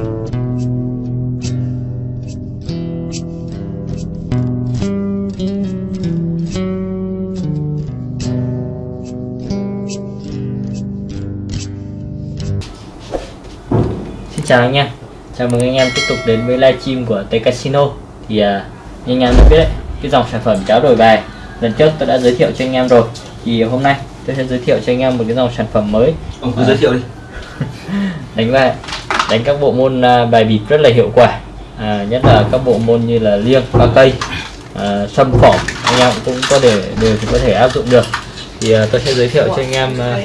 Xin chào anh em. Chào mừng anh em tiếp tục đến với livestream của T Casino. Thì uh, như anh em đã biết đấy Cái dòng sản phẩm cháo đổi bài. Lần trước tôi đã giới thiệu cho anh em rồi. Thì hôm nay tôi sẽ giới thiệu cho anh em một cái dòng sản phẩm mới. Ông cứ À. giới thiệu đi. Đánh bài Đánh các bộ môn à, bài bịp rất là hiệu quả. À, Nhất là các bộ môn như là liêng, ba cây à, Sâm phỏng Anh em cũng có thể đều có thể áp dụng được. Thì à, tôi sẽ giới thiệu cho anh em à,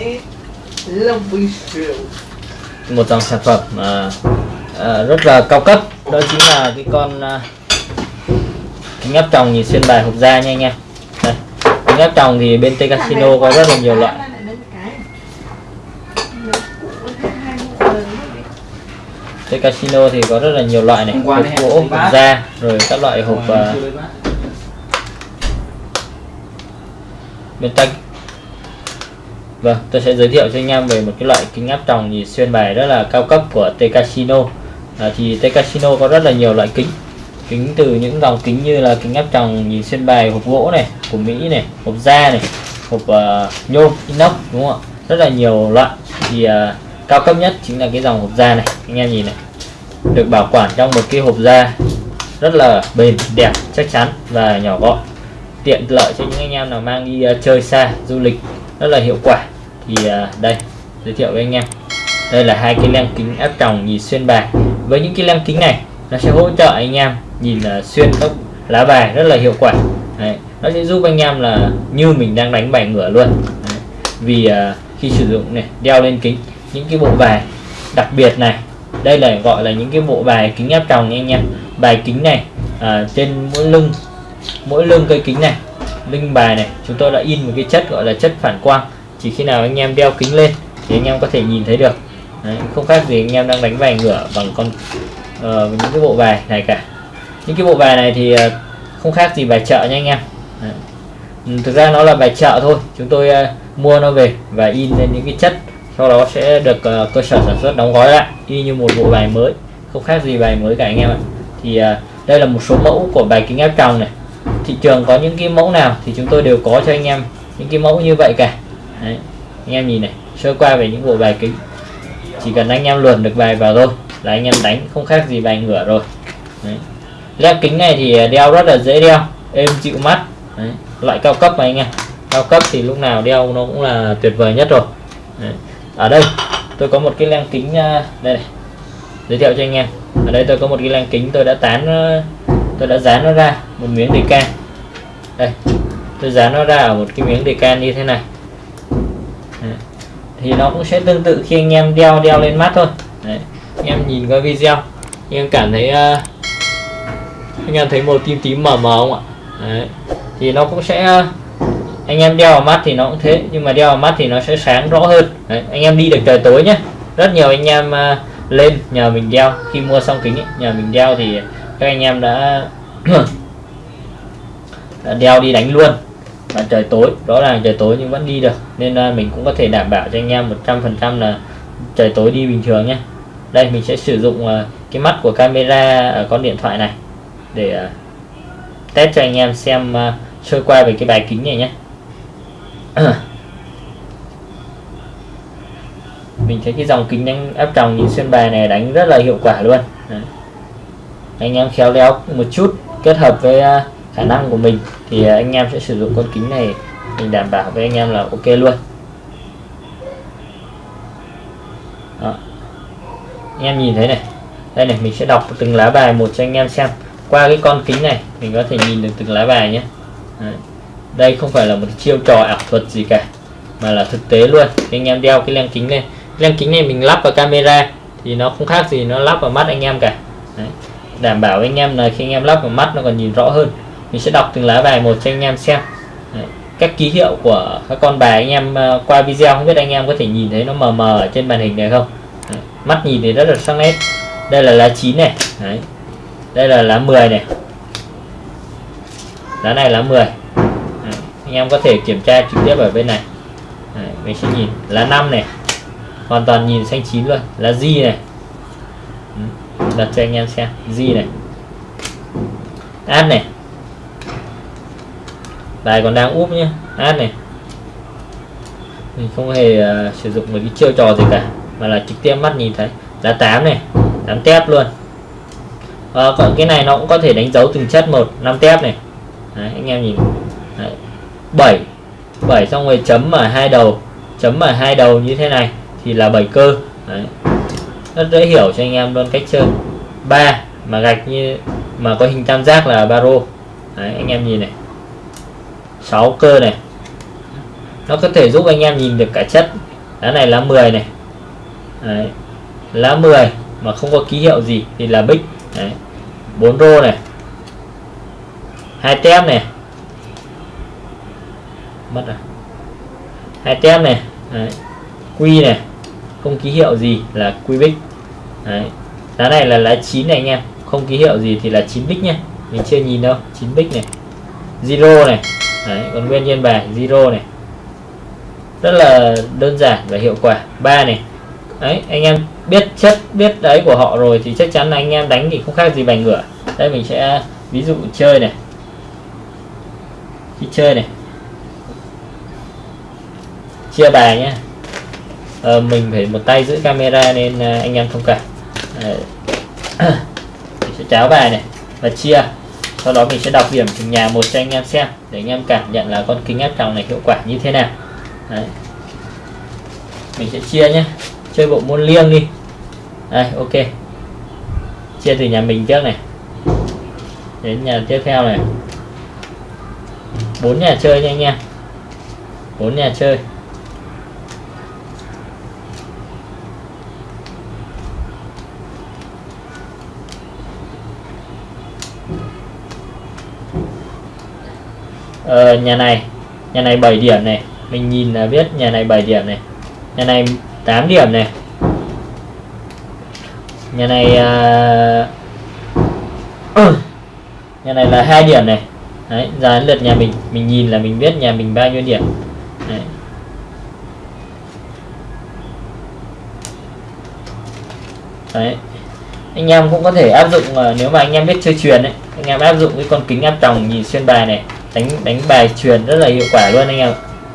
một dòng sản phẩm mà à, rất là cao cấp. Đó chính là cái con à, kính áp tròng nhìn xuyên bài hộp da nha anh em. Đây kính áp tròng thì bên T Casino có rất là nhiều loại. T Casino thì có rất là nhiều loại này hộp gỗ hộp da rồi các loại hộp à, bên tay Vâng, tôi sẽ giới thiệu cho anh em về một cái loại kính áp tròng nhìn xuyên bài rất là cao cấp của T Casino. À, thì T Casino có rất là nhiều loại kính. Kính từ những dòng kính như là kính áp tròng nhìn xuyên bài hộp gỗ này, của Mỹ này, hộp da này, hộp uh, nhôm, inox đúng không ạ? Rất là nhiều loại. Thì à, cao cấp nhất chính là cái dòng hộp da này, anh em nhìn này. Được bảo quản trong một cái hộp da rất là bền, đẹp, chắc chắn và nhỏ gọn. Tiện lợi cho những anh em nào mang đi à, chơi xa, du lịch rất là hiệu quả. Thì à, đây giới thiệu với anh em. Đây là hai cái lens kính áp tròng nhìn xuyên bài. Với những cái lens kính này nó sẽ hỗ trợ anh em nhìn à, xuyên các lá bài rất là hiệu quả. Đấy, nó sẽ giúp anh em là như mình đang đánh bài ngửa luôn. Đấy, vì uh, khi sử dụng này đeo lên kính những cái bộ bài đặc biệt này đây là gọi là những cái bộ bài kính áp tròng nha anh em. Bài kính này à, trên mỗi lưng mỗi lưng cây kính này lưng bài này chúng tôi đã in một cái chất gọi là chất phản quang. Chỉ khi nào anh em đeo kính lên thì anh em có thể nhìn thấy được. Đấy, không khác gì anh em đang đánh bài ngửa bằng con uh, những cái bộ bài này cả. Những cái bộ bài này thì ờ, không khác gì bài chợ nha anh em. Đấy. Ừ, thực ra nó là bài chợ thôi. Chúng tôi uh, mua nó về và in lên những cái chất sau đó sẽ được uh, cơ sở sản xuất đóng gói lại y như một bộ bài mới không khác gì bài mới cả anh em ạ thì uh, đây là một số mẫu của bài kính áp tròng này thị trường có những cái mẫu nào thì chúng tôi đều có cho anh em những cái mẫu như vậy cả Đấy. anh em nhìn này sơ qua về những bộ bài kính chỉ cần anh em luồn được bài vào thôi là anh em đánh không khác gì bài ngửa rồi Đấy. led kính này thì ờ, đeo rất là dễ đeo êm dịu mắt Đấy. loại cao cấp mà anh em cao cấp thì lúc nào đeo nó cũng là tuyệt vời nhất rồi Đấy ở đây tôi có một cái len kính à, đây này giới thiệu cho anh em ở đây tôi có một cái len kính tôi đã tán ờ, tôi đã dán nó ra một miếng đề can đây tôi dán nó ra ở một cái miếng đề can như thế này Đấy. thì nó cũng sẽ tương tự khi anh em đeo đeo lên mắt thôi Đấy. anh em nhìn qua video anh em cảm thấy uh, anh em thấy màu tím tím mờ mờ không ạ Đấy. thì nó cũng sẽ uh, anh em đeo vào mắt thì nó cũng thế nhưng mà đeo vào mắt thì nó sẽ sáng rõ hơn. Đấy. anh em đi được trời tối nhé rất nhiều anh em uh, lên nhờ mình đeo. Khi mua xong kính ấy, nhờ mình đeo thì các anh em đã, đã đeo đi đánh luôn. Và trời tối rõ ràng trời tối nhưng vẫn đi được. Nên uh, mình cũng có thể đảm bảo cho anh em 100% là trời tối đi bình thường nhé đây mình sẽ sử dụng uh, cái mắt của camera ở con điện thoại này để uh, test cho anh em xem uh, sơ qua về cái bài kính này nhé Ờ. mình thấy cái dòng kính đánh áp tròng nhìn xuyên bài này đánh rất là hiệu quả luôn Đấy. anh em khéo léo một chút kết hợp với à, khả năng của mình thì à, anh em sẽ sử dụng con kính này mình đảm bảo với anh em là ok luôn Đó. anh em nhìn thấy này đây này, mình sẽ đọc từng lá bài một cho anh em xem qua cái con kính này, mình có thể nhìn được từng lá bài nhé Đấy đây không phải là một chiêu trò ảo thuật gì cả, mà là thực tế luôn. Khi anh em đeo cái lens kính này. Lens kính này mình lắp vào camera thì nó không khác gì nó lắp vào mắt anh em cả. Đấy. đảm bảo anh em là khi anh em lắp vào mắt nó còn nhìn rõ hơn. Mình sẽ đọc từng lá bài một cho anh em xem. Đấy. các ký hiệu của các con bài anh em ờ, qua video không biết anh em có thể nhìn thấy nó mờ mờ ở trên màn hình này không? Đấy. mắt nhìn thì rất là sắc nét. Đây là lá 9 này. Đấy. đây là lá 10 này. Lá này lá 10 em có thể kiểm tra trực tiếp ở bên này. Đấy. mình sẽ nhìn. Lá 5 này hoàn toàn nhìn xanh chín luôn. Lá G này. Ừ, đặt cho anh em xem. G này. Add này. Bài còn đang úp nhé add này. Mình không hề uh, sử dụng một cái chiêu trò gì cả mà là trực tiếp mắt nhìn thấy. Là 8 này 8 tép luôn. À, còn cái này nó cũng có thể đánh dấu từng chất một 5 tép này. Đấy, anh em nhìn. Đấy. 7 7 xong rồi chấm ở hai đầu. Chấm ở hai đầu như thế này thì là 7 cơ. Đấy. rất dễ hiểu cho anh em luôn cách chơi. 3 mà gạch như mà có hình tam giác là baro Đấy, anh em nhìn này. 6 cơ này. Nó có thể giúp anh em nhìn được cả chất. Lá này lá 10 này. Đấy. lá 10 mà không có ký hiệu gì thì là bích. Đấy. 4 rô này. Hai tem này mất rồi. Hai tem này, Đấy. quy này, không ký hiệu gì là quy bích. Đấy. lá này là lá 9 này anh em, không ký hiệu gì thì là 9 bích nhé mình chưa nhìn đâu 9 bích này. Zero này, Đấy. còn nguyên nhân bài zero này. Rất là đơn giản và hiệu quả. Ba này, đấy, anh em biết chất, biết đấy của họ rồi thì chắc chắn là anh em đánh thì không khác gì bài ngửa. Đây mình sẽ, ví dụ chơi này. Khi chơi này chia bài nhé. Ờ, mình phải một tay giữ camera nên ờ, anh em thông cảm mình sẽ cháo bài này và chia. Sau đó mình sẽ đọc điểm từng nhà một cho anh em xem để anh em cảm nhận là con kính áp tròng này hiệu quả như thế nào. Đấy. mình sẽ chia nhé. Chơi bộ môn liêng đi. Đây ok. Chia từ nhà mình trước này. Đến nhà tiếp theo này. Bốn nhà chơi nha anh em. Bốn nhà chơi. Ờ, nhà này. Nhà này 7 điểm này. Mình nhìn là biết nhà này 7 điểm này. Nhà này 8 điểm này. Nhà này uh, nhà này là hai điểm này. Đấy ra đến lượt nhà mình. Mình nhìn là mình biết nhà mình bao nhiêu điểm. Đấy. đấy. Anh em cũng có thể áp dụng uh, nếu mà anh em biết chơi truyền ấy anh em áp dụng cái con kính áp tròng nhìn xuyên bài này đánh đánh bài truyền rất là hiệu quả luôn anh em.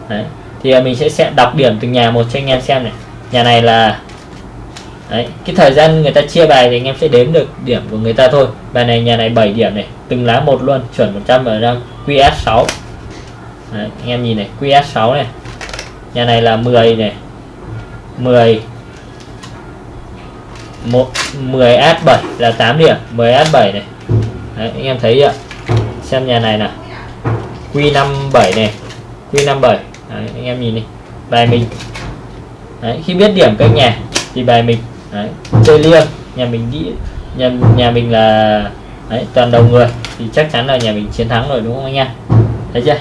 Đấy thì à, mình sẽ sẽ đọc điểm từng nhà một cho anh em xem này. Nhà này là Đấy, cái thời gian người ta chia bài thì anh em sẽ đếm được điểm của người ta thôi. Bài này nhà này 7 điểm này từng lá một luôn chuẩn 100 ở đang QS6 Đấy, anh em nhìn này QS6 này. Nhà này là 10 này 10 một 10 S7 là 8 điểm 10 S7 này. Đấy, anh em thấy ạ xem nhà này nào. Q57 này. Q57. Đấy, anh em nhìn đi. Bài mình. Đấy, khi biết điểm các nhà thì bài mình. Đấy, chơi liêng. Nhà mình đi nhà nhà mình là đấy, toàn đầu người thì chắc chắn là nhà mình chiến thắng rồi đúng không anh em? Thấy chưa?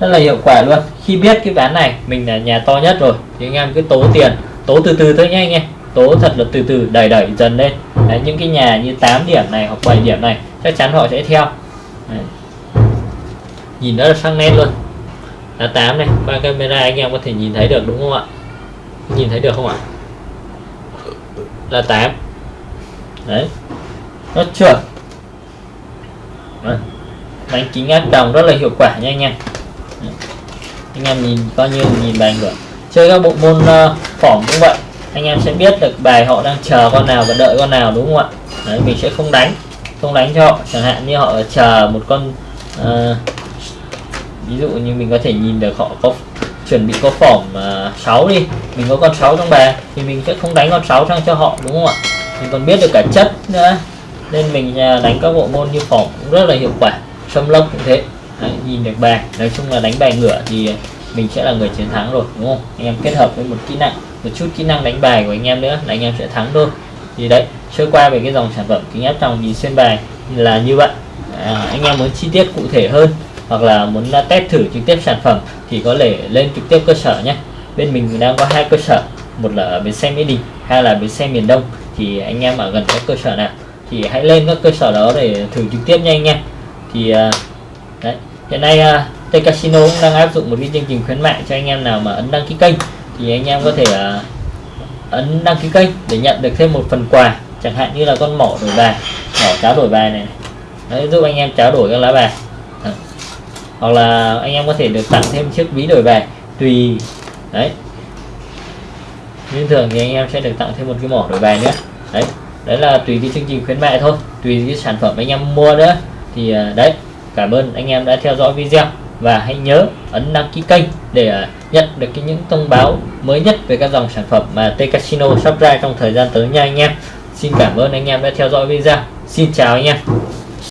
Rất là hiệu quả luôn. Khi biết cái ván này mình là nhà to nhất rồi thì anh em cứ tố tiền tố từ từ thôi nhé anh em. Tố thật là từ từ đẩy đẩy dần lên. Đấy, những cái nhà như 8 điểm này hoặc 7 điểm này chắc chắn họ sẽ theo. Đấy nhìn rất là sắc nét luôn. Là 8 này qua camera anh em có thể nhìn thấy được đúng không ạ? Nhìn thấy được không ạ? Là 8 đấy. Nó chuẩn. Vâng. Đánh kính áp tròng rất là hiệu quả nha anh em. Anh em nhìn coi như nhìn bài được chơi các bộ môn uh, phỏng cũng vậy. Anh em sẽ biết được bài họ đang chờ con nào và đợi con nào đúng không ạ? Đấy, mình sẽ không đánh. Không đánh cho họ chẳng hạn như họ chờ một con uh, ví dụ như mình có thể nhìn được họ có chuẩn bị có phỏng uh, 6 đi. Mình có con 6 trong bài thì mình sẽ không đánh con 6 sang cho họ đúng không ạ? Mình còn biết được cả chất nữa. Nên mình uh, đánh các bộ môn như phỏng cũng rất là hiệu quả xâm lốc cũng thế. Đấy, nhìn được bài nói chung là đánh bài ngửa thì mình sẽ là người chiến thắng rồi đúng không? Anh em kết hợp với một kỹ năng một chút kỹ năng đánh bài của anh em nữa là anh em sẽ thắng thôi. Thì đấy sơ qua về cái dòng sản phẩm kính áp tròng nhìn xuyên bài là như vậy. À, anh em muốn chi tiết cụ thể hơn hoặc là muốn à, test thử trực tiếp sản phẩm thì có thể lên trực tiếp cơ sở nhé. Bên mình đang có hai cơ sở, một là ở bến xe mỹ đình, hai là bến xe miền đông. Thì anh em ở gần các cơ sở nào thì hãy lên các cơ sở đó để thử trực tiếp nha. Anh em thì à, đấy, hiện nay à, T Casino cũng đang áp dụng một cái chương trình khuyến mại cho anh em nào mà ấn đăng ký kênh thì anh em có thể ấn đăng ký kênh để nhận được thêm một phần quà, chẳng hạn như là con mỏ đổi bài, mỏ cháo đổi bài này. Đấy, giúp anh em cháo đổi các lá bài hoặc là anh em có thể được tặng thêm chiếc ví đổi về tùy, đấy. Nhưng thường thì anh em sẽ được tặng thêm một cái mỏ đổi về nữa, đấy. Đấy là tùy cái chương trình khuyến mại thôi, tùy cái sản phẩm anh em mua nữa. Thì à, đấy, cảm ơn anh em đã theo dõi video và hãy nhớ ấn đăng ký kênh để à, nhận được cái những thông báo mới nhất về các dòng sản phẩm mà T Casino sắp ra trong thời gian tới nha anh em. Xin cảm ơn anh em đã theo dõi video. Xin chào anh em.